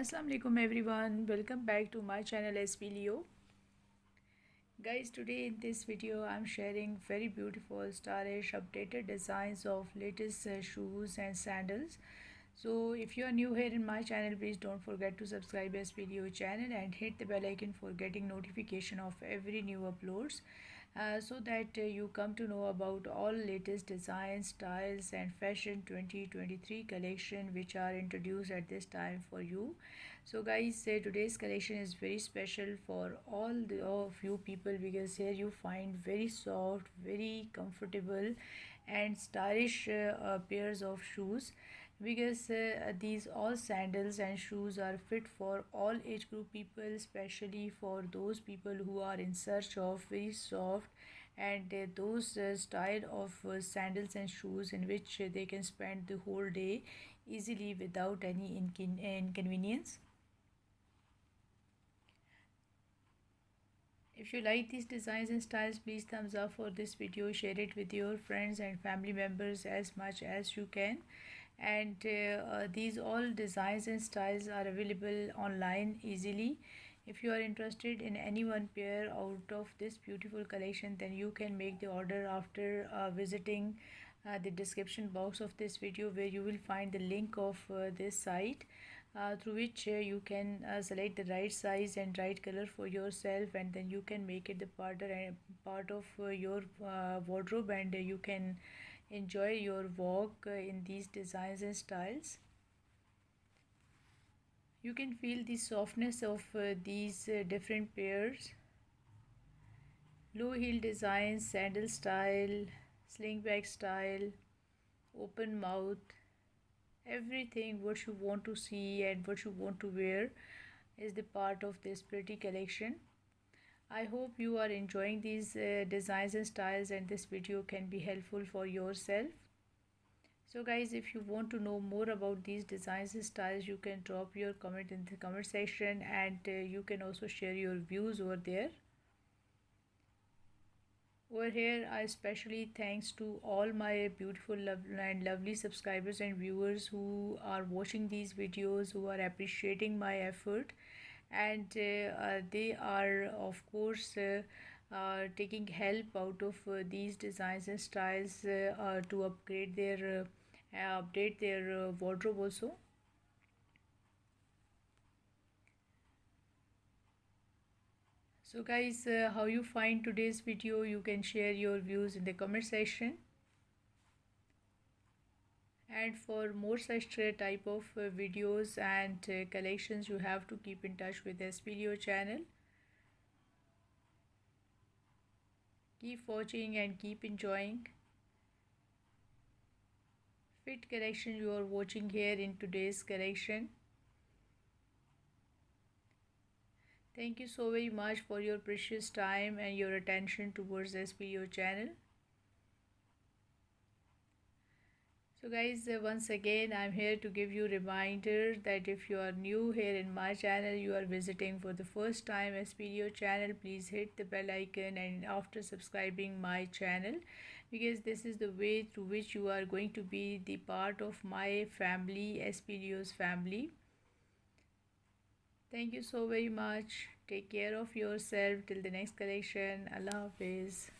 Assalamu alaikum everyone. Welcome back to my channel SP Leo. Guys today in this video I'm sharing very beautiful stylish updated designs of latest uh, shoes and sandals. So if you are new here in my channel please don't forget to subscribe SP Leo channel and hit the bell icon for getting notification of every new uploads uh, so that uh, you come to know about all latest designs styles and fashion 2023 collection which are introduced at this time for you. So guys uh, today's collection is very special for all the of you people because here you find very soft very comfortable and stylish uh, uh, pairs of shoes because uh, these all sandals and shoes are fit for all age group people especially for those people who are in search of very soft and uh, those uh, style of uh, sandals and shoes in which uh, they can spend the whole day easily without any incon inconvenience. If you like these designs and styles please thumbs up for this video. Share it with your friends and family members as much as you can and uh, uh, these all designs and styles are available online easily. If you are interested in any one pair out of this beautiful collection then you can make the order after uh, visiting uh, the description box of this video where you will find the link of uh, this site uh, through which uh, you can uh, select the right size and right color for yourself and then you can make it the part, part of your wardrobe and you can enjoy your walk uh, in these designs and styles. You can feel the softness of uh, these uh, different pairs. Low heel designs sandal style sling slingback style open mouth everything what you want to see and what you want to wear is the part of this pretty collection I hope you are enjoying these uh, designs and styles and this video can be helpful for yourself. So guys if you want to know more about these designs and styles you can drop your comment in the comment section and uh, you can also share your views over there. Over here I especially thanks to all my beautiful love and lovely subscribers and viewers who are watching these videos who are appreciating my effort and uh, uh, they are of course uh, taking help out of these designs and styles to upgrade their update their wardrobe also. So guys uh, how you find today's video? You can share your views in the comment section and for more such type of uh, videos and uh, collections you have to keep in touch with this video channel. Keep watching and keep enjoying. Fit collection you are watching here in today's collection. Thank you so very much for your precious time and your attention towards this video channel so guys uh, once again i'm here to give you reminder that if you are new here in my channel you are visiting for the first time SPDO channel please hit the bell icon and after subscribing my channel because this is the way through which you are going to be the part of my family SPDO's family. Thank you so very much. Take care of yourself. Till the next collection. Allah hafiz